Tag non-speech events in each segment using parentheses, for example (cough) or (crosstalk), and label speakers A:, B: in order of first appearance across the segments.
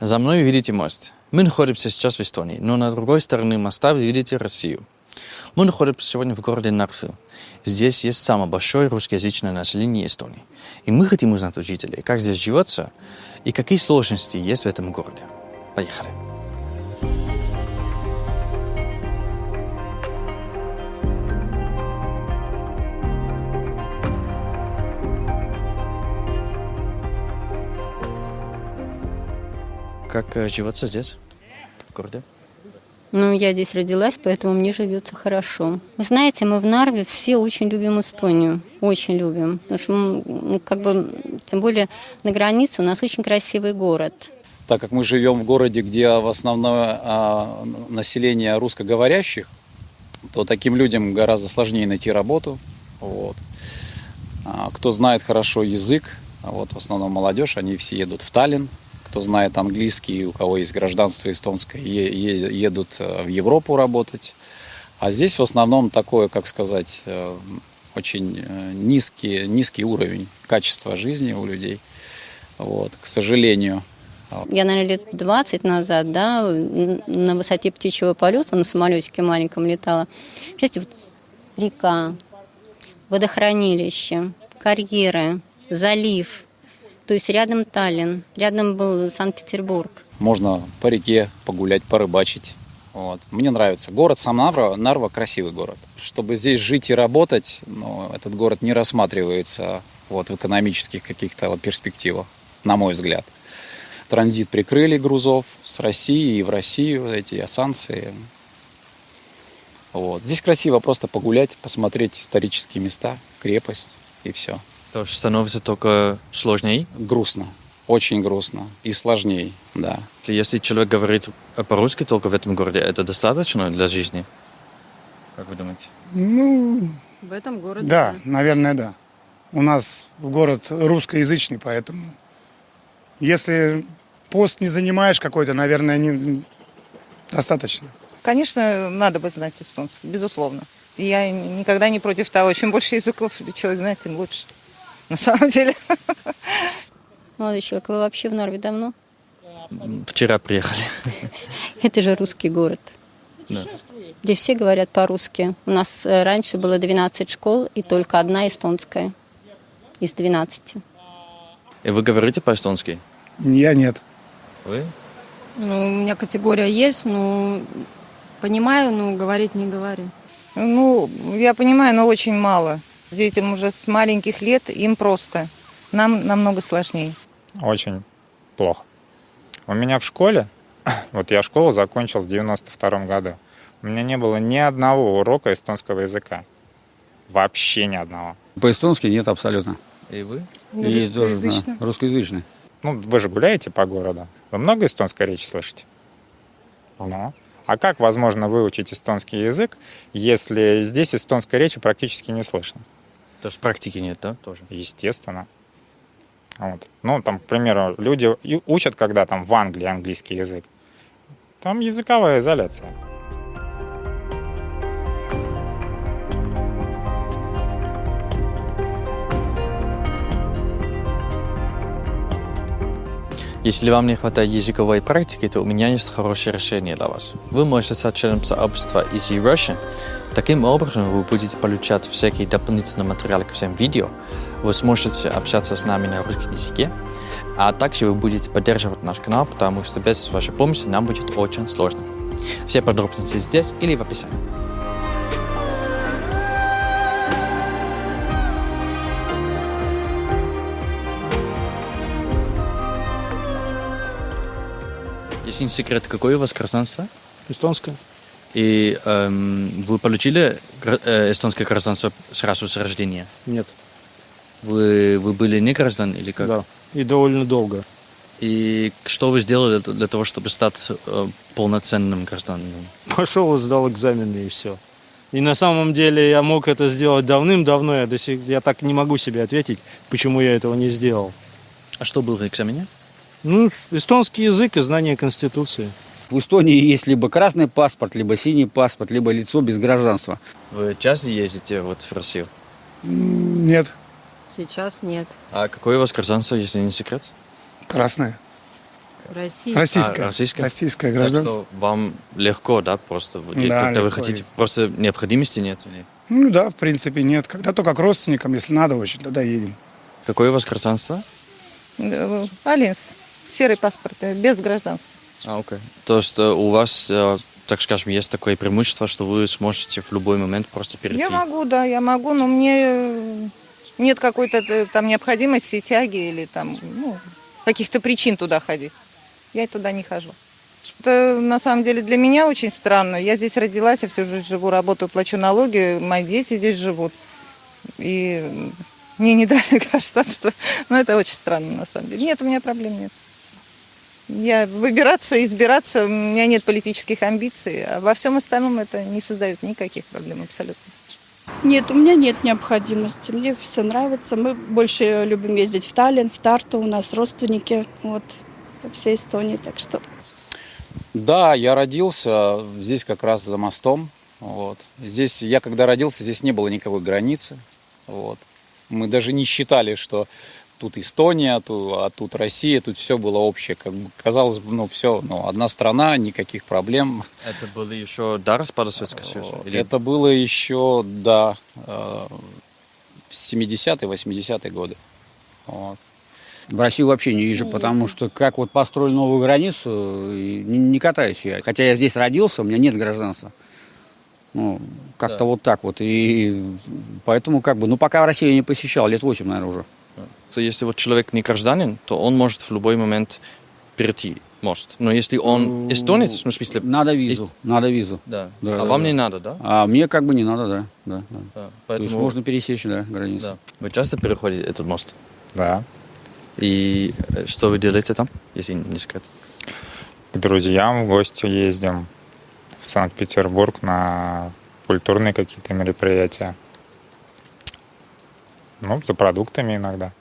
A: За мной видите мост. Мы находимся сейчас в Эстонии, но на другой стороне моста вы видите Россию. Мы находимся сегодня в городе Нарфу. Здесь есть самое большое русскоязычное население Эстонии. И мы хотим узнать у жителей, как здесь живется и какие сложности есть в этом городе. Поехали. Как э, живется здесь, в городе?
B: Ну, я здесь родилась, поэтому мне живется хорошо. Вы знаете, мы в Нарве все очень любим Эстонию. Очень любим. Потому что, мы, ну, как бы, тем более на границе у нас очень красивый город.
C: Так как мы живем в городе, где в основном а, население русскоговорящих, то таким людям гораздо сложнее найти работу. Вот. А, кто знает хорошо язык, вот в основном молодежь, они все едут в Таллин, кто знает английский, у кого есть гражданство эстонское, едут э, в Европу работать. А здесь в основном такое, как сказать, э, очень э, низкий, низкий уровень качества жизни у людей. Вот, к сожалению.
B: Я, наверное, лет 20 назад, да, на высоте птичьего полета на самолетике маленьком летала. Представляете, вот река, водохранилище, карьеры, залив – то есть рядом Таллин, рядом был Санкт-Петербург.
C: Можно по реке погулять, порыбачить. Вот. Мне нравится. Город сам Нарва, Нарва красивый город. Чтобы здесь жить и работать, ну, этот город не рассматривается вот, в экономических каких-то вот перспективах, на мой взгляд. Транзит прикрыли грузов с России и в Россию, эти санкции. Вот. Здесь красиво просто погулять, посмотреть исторические места, крепость и все.
A: То есть становится только сложнее?
C: Грустно. Очень грустно и сложнее, да.
A: Если человек говорит по-русски только в этом городе, это достаточно для жизни? Как вы думаете?
D: Ну,
B: в этом городе?
D: Да, да, наверное, да. У нас в город русскоязычный, поэтому если пост не занимаешь какой-то, наверное, не достаточно.
E: Конечно, надо бы знать эстонский, безусловно. Я никогда не против того, чем больше языков человек знает, тем лучше на самом деле.
B: Молодой человек, вы вообще в Норве давно?
A: Вчера приехали.
B: Это же русский город.
A: Да.
B: Здесь все говорят по-русски. У нас э, раньше было 12 школ и только одна эстонская из 12.
A: И вы говорите по-эстонски?
D: Я нет.
A: Вы?
F: Ну, у меня категория есть, но понимаю, но говорить не говорю.
E: Ну, я понимаю, но очень мало. Детям уже с маленьких лет им просто. Нам намного сложнее.
G: Очень плохо. У меня в школе, (coughs) вот я школу закончил в 92 году, у меня не было ни одного урока эстонского языка. Вообще ни одного.
H: По-эстонски нет абсолютно.
A: И вы?
H: И тоже знаю. Русскоязычный.
G: Ну, вы же гуляете по городу. Вы много эстонской речи слышите? Ну. А как возможно выучить эстонский язык, если здесь эстонской речи практически не слышно?
A: То есть практики нет, да, тоже?
G: Естественно. Вот. Ну, там, к примеру, люди учат, когда там в Англии английский язык. Там языковая изоляция.
A: Если вам не хватает языковой практики, то у меня есть хорошее решение для вас. Вы можете стать членом сообщества Easy Russian. Таким образом, вы будете получать всякие дополнительные материалы к всем видео, вы сможете общаться с нами на русском языке, а также вы будете поддерживать наш канал, потому что без вашей помощи нам будет очень сложно. Все подробности здесь или в описании. Если не секрет, какое у вас гражданство?
I: Эстонское.
A: И эм, вы получили э, эстонское гражданство сразу с рождения?
I: Нет.
A: Вы, вы были не граждан или как?
I: Да, и довольно долго.
A: И что вы сделали для того, чтобы стать э, полноценным гражданином?
I: Пошел и сдал экзамены и все. И на самом деле я мог это сделать давным-давно, я, до сих, я так не могу себе ответить, почему я этого не сделал.
A: А что было в экзамене?
I: Ну, эстонский язык и знание Конституции.
H: В Эстонии есть либо красный паспорт, либо синий паспорт, либо лицо без гражданства.
A: Вы часто ездите вот в Россию?
D: Нет.
F: Сейчас нет.
A: А какое у вас гражданство, если не секрет?
D: Красное.
F: Россия.
D: Российское.
A: А, российское?
D: Российское
A: Так
D: гражданство.
A: что вам легко, да, просто?
D: Да,
A: Когда вы
D: легко
A: хотите,
D: есть.
A: просто необходимости нет? или-
D: Ну да, в принципе, нет. Когда только к родственникам, если надо очень, тогда едем.
A: Какое у вас гражданство?
E: Э, Алинс, серый паспорт, э, без гражданства.
A: А, окей. То есть э, у вас, э, так скажем, есть такое преимущество, что вы сможете в любой момент просто перейти?
E: Я могу, да, я могу, но мне нет какой-то там необходимости, тяги или там, ну, каких-то причин туда ходить. Я туда не хожу. Это на самом деле для меня очень странно. Я здесь родилась, я всю жизнь живу, работаю, плачу налоги, мои дети здесь живут. И мне не (laughs) дали гражданство. Но это очень странно на самом деле. Нет, у меня проблем нет. Я выбираться, избираться, у меня нет политических амбиций. А во всем остальном это не создает никаких проблем абсолютно.
J: Нет, у меня нет необходимости. Мне все нравится. Мы больше любим ездить в Таллин, в Тарту. У нас родственники вот, по всей Эстонии. Так что
C: Да, я родился здесь как раз за мостом. Вот. Здесь, я когда родился, здесь не было никакой границы. Вот. Мы даже не считали, что тут Эстония, тут, а тут Россия, тут все было общее. Как бы казалось бы, ну все, ну, одна страна, никаких проблем.
A: Это было еще до распада Советского Союза? Или-
C: Это было еще, да, э, в 70-е, 80-е годы. Вот.
H: В Россию вообще не вижу,
J: Не
H: потому что как вот построили новую границу, и не, не катаюсь я. Хотя я здесь родился, у меня нет гражданства. Ну, как-то
A: Да.
H: вот так вот. И поэтому как бы, ну пока Россию я не посещал, лет 8, наверное, уже.
A: То если вот человек не гражданин, то он может в любой момент перейти мост. Но если он эстонец, ну, в смысле...
H: Надо визу, надо визу.
A: Да.
H: Да,
A: а
H: да,
A: вам
H: да.
A: не надо, да?
H: А мне как бы не надо, да. да, да.
A: Да.
H: То
A: Поэтому...
H: есть можно пересечь, да, границу.
A: Да. Вы часто переходите этот мост?
G: Да.
A: И э, что вы делаете там, если не секрет?
G: К друзьям в гости ездим в Санкт-Петербург на культурные какие-то мероприятия. Ну, за продуктами иногда.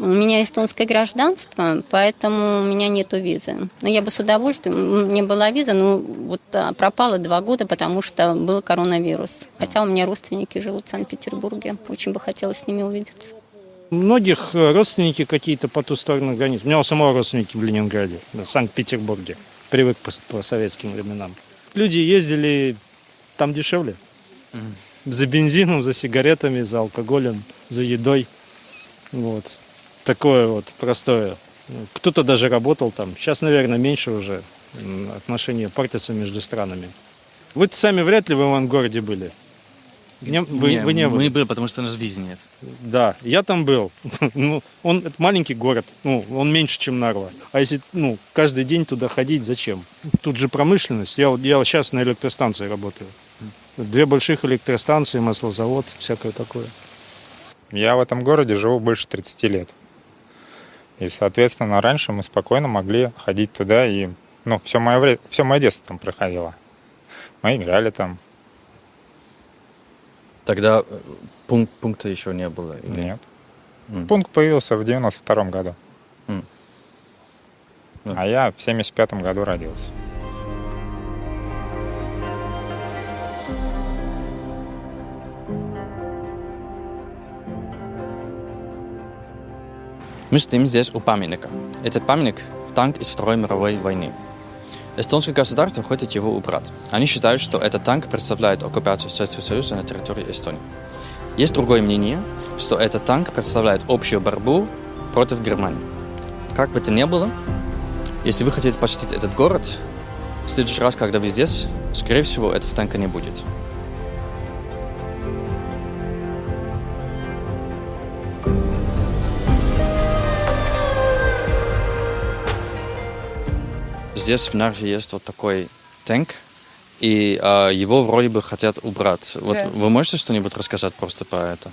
B: У меня эстонское гражданство, поэтому у меня нету визы. Но я бы с удовольствием, у меня была виза, но вот а, пропала два года, потому что был коронавирус. Хотя у меня родственники живут в Санкт-Петербурге. Очень бы хотелось с ними увидеться.
I: У многих э, родственники какие-то по ту сторону границ. У меня у самого родственники в Ленинграде, в Санкт-Петербурге. Привык по, по советским временам. Люди ездили там дешевле. За бензином, за сигаретами, за алкоголем, за едой. Вот. Такое вот простое. Кто-то даже работал там. Сейчас, наверное, меньше уже отношения портятся между странами. Вы сами вряд ли в Ивангороде были. Не- вы, вы не
A: мы
I: были?
A: были, потому что у нас визы нет.
I: Да, я там был. (laughs) ну, он это маленький город, ну, он меньше, чем Нарва. А если, ну, каждый день туда ходить, зачем? Тут же промышленность. Я, вот- я сейчас на электростанции работаю. Две больших электростанции, маслозавод, всякое такое.
G: Я в этом городе живу больше 30 лет. И, соответственно, раньше мы спокойно могли ходить туда и... Ну, все мое, вре... все мое детство там проходило. Мы играли там.
A: Тогда э, пункт, пункта еще не было. или-
G: Нет.
A: М.
G: Пункт появился в 92 году.
A: М. Да.
G: А я в 75 году родился.
A: Мы стоим здесь у памятника. Этот памятник – танк из Второй мировой войны. Эстонское государство хочет его убрать. Они считают, что этот танк представляет оккупацию Советского Союза на территории Эстонии. Есть другое мнение, что этот танк представляет общую борьбу против Германии. Как бы то ни было, если вы хотите посетить этот город, в следующий раз, когда вы здесь, скорее всего, этого танка не будет. Здесь в Нарве есть вот такой танк, и а, его вроде бы хотят убрать. Вот
E: Да.
A: вы можете что-нибудь рассказать просто про это?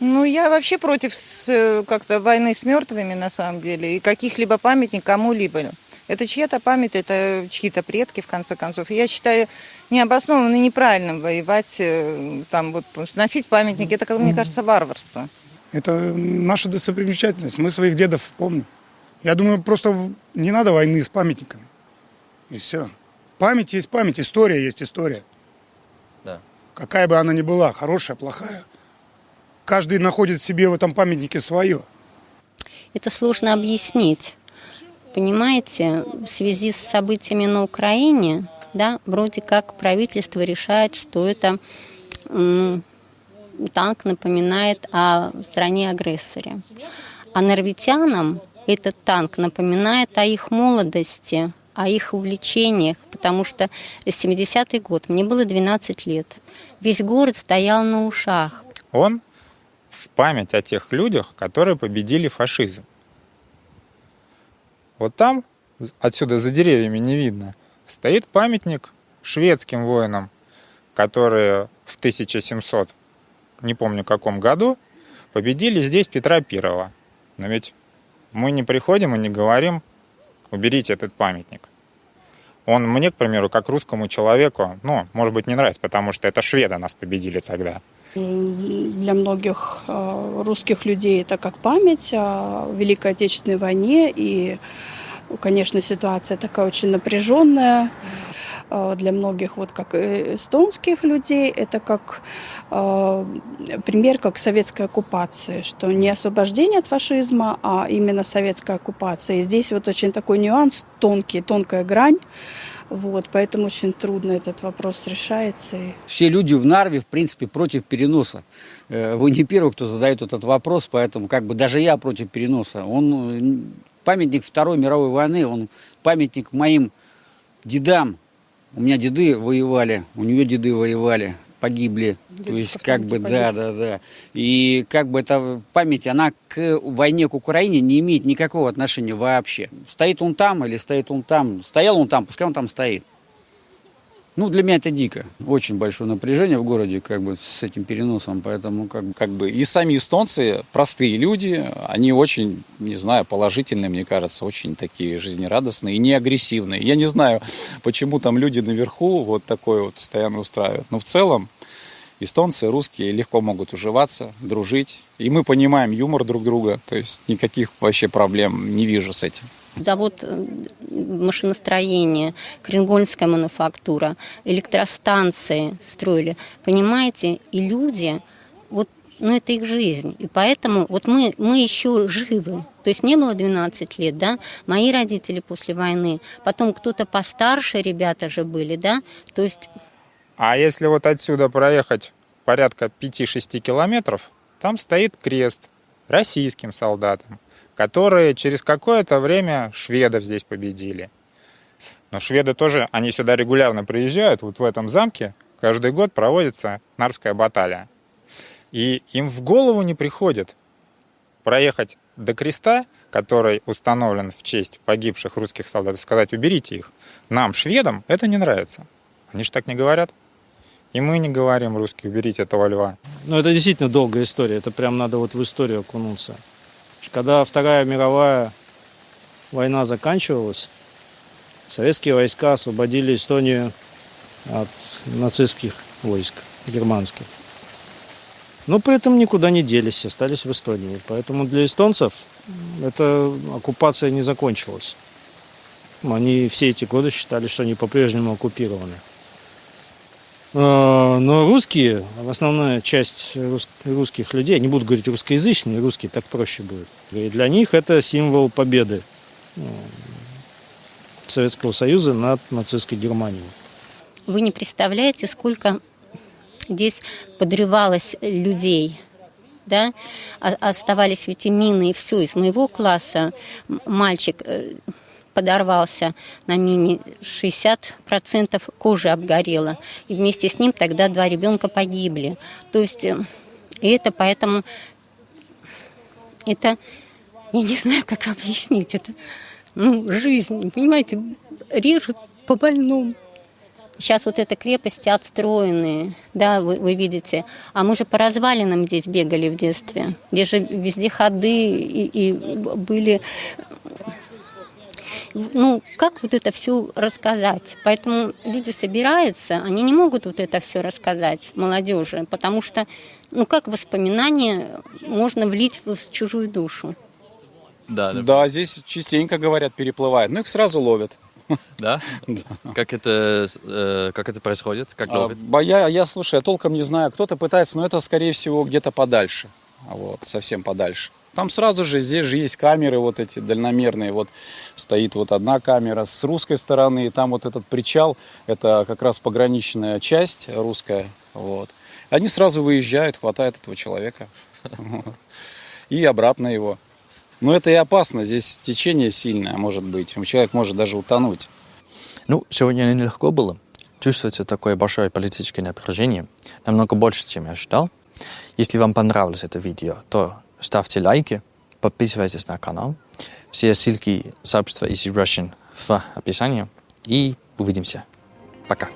E: Ну, я вообще против э, как-то войны с мертвыми, на самом деле, и каких-либо памятник кому-либо. Это чья-то память, это чьи-то предки, в конце концов. Я считаю необоснованно и неправильным воевать, э, там вот сносить памятники. Это, как мне кажется, варварство.
D: Это наша достопримечательность. Мы своих дедов помним. Я думаю, просто не надо войны с памятниками. И все. Память есть память, история есть история.
A: Да.
D: Какая бы она ни была, хорошая, плохая. Каждый находит в себе в этом памятнике свое.
B: Это сложно объяснить. понимаете, в связи с событиями на Украине, да, вроде как правительство решает, что это танк напоминает о стране-агрессоре. А норвитянам этот танк напоминает о их молодости, о их увлечениях, потому что 70-й год, мне было 12 лет. Весь город стоял на ушах.
G: Он в память о тех людях, которые победили фашизм. Вот там, отсюда за деревьями не видно, стоит памятник шведским воинам, которые в 1700, не помню каком году, победили здесь Петра Первого. Но ведь мы не приходим и не говорим, уберите этот памятник. Он мне, к примеру, как русскому человеку, ну, может быть, не нравится, потому что это шведы нас победили тогда.
J: Для многих э, русских людей это как память о Великой Отечественной войне. И, конечно, ситуация такая очень напряженная. Э, для многих, вот как эстонских людей, это как э, пример как советской оккупации, что не освобождение от фашизма, а именно советская оккупация. И здесь вот очень такой нюанс, тонкий, тонкая грань, вот, поэтому очень трудно этот вопрос решается.
H: Все люди в Нарве, в принципе, против переноса. Э, вы не первый, кто задает этот вопрос, поэтому как бы даже я против переноса. Он памятник Второй мировой войны, он памятник моим дедам, у меня деды воевали, у нее деды воевали, погибли. Деды То есть как бы, погибли. да, да, да. И как бы эта память, она к войне, к Украине не имеет никакого отношения вообще. Стоит он там или стоит он там, стоял он там, пускай он там стоит. Ну, для меня это дико. Очень большое напряжение в городе как бы с этим переносом, поэтому как бы...
C: Как бы и сами эстонцы, простые люди, они очень, не знаю, положительные, мне кажется, очень такие жизнерадостные и не агрессивные. Я не знаю, (laughs) почему там люди наверху вот такое вот постоянно устраивают. Но в целом эстонцы, русские легко могут уживаться, дружить. И мы понимаем юмор друг друга, то есть никаких вообще проблем не вижу с этим
B: завод э, машиностроения, Кренгольская мануфактура, электростанции строили. Понимаете, и люди, вот, ну это их жизнь. И поэтому вот мы, мы еще живы. То есть мне было 12 лет, да, мои родители после войны, потом кто-то постарше ребята же были, да, то есть...
G: А если вот отсюда проехать порядка 5-6 километров, там стоит крест российским солдатам которые через какое-то время шведов здесь победили. Но шведы тоже, они сюда регулярно приезжают, вот в этом замке каждый год проводится Нарвская баталия. И им в голову не приходит проехать до креста, который установлен в честь погибших русских солдат, и сказать, уберите их. Нам, шведам, это не нравится. Они же так не говорят. И мы не говорим русские, уберите этого льва.
I: Ну, это действительно долгая история. Это прям надо вот в историю окунуться. Когда Вторая мировая война заканчивалась, советские войска освободили Эстонию от нацистских войск германских. Но при этом никуда не делись, остались в Эстонии. Поэтому для эстонцев эта оккупация не закончилась. Они все эти годы считали, что они по-прежнему оккупированы. А, но русские, основная часть русских людей, не буду говорить русскоязычные, русские так проще будет. И для них это символ победы ну, Советского Союза над нацистской Германией.
B: Вы не представляете, сколько здесь подрывалось людей, да, оставались ведь и мины, и все. Из моего класса мальчик э, подорвался на мине, 60% кожи обгорело. И вместе с ним тогда два ребенка погибли. То есть, э, и это поэтому, это, я не знаю, как объяснить, это, ну, жизнь, понимаете, режут по больному. Сейчас вот это крепости отстроенные, да, вы, вы видите. А мы же по развалинам здесь бегали в детстве, где же везде ходы и, и были ну, как вот это все рассказать? Поэтому люди собираются, они не могут вот это все рассказать молодежи, потому что, ну, как воспоминания можно влить в чужую душу.
C: Да, да. да, здесь частенько говорят, переплывает, но их сразу ловят.
A: Да? (laughs) да. Как это, э, как это происходит? Как ловят?
C: А, я, я, слушай, я толком не знаю. Кто-то пытается, но это, скорее всего, где-то подальше. Вот, совсем подальше. Там сразу же, здесь же есть камеры вот эти дальномерные. Вот стоит вот одна камера с русской стороны, и там вот этот причал, это как раз пограничная часть русская. Вот. Они сразу выезжают, хватают этого человека. И обратно его. Но это и опасно, здесь течение сильное может быть. Человек может даже утонуть.
A: Ну, сегодня нелегко было. Чувствуется такое большое политическое напряжение. Намного больше, чем я ожидал. Если вам понравилось это видео, то ставьте лайки, подписывайтесь на канал. Все ссылки сообщества Easy Russian в описании. И увидимся. Пока.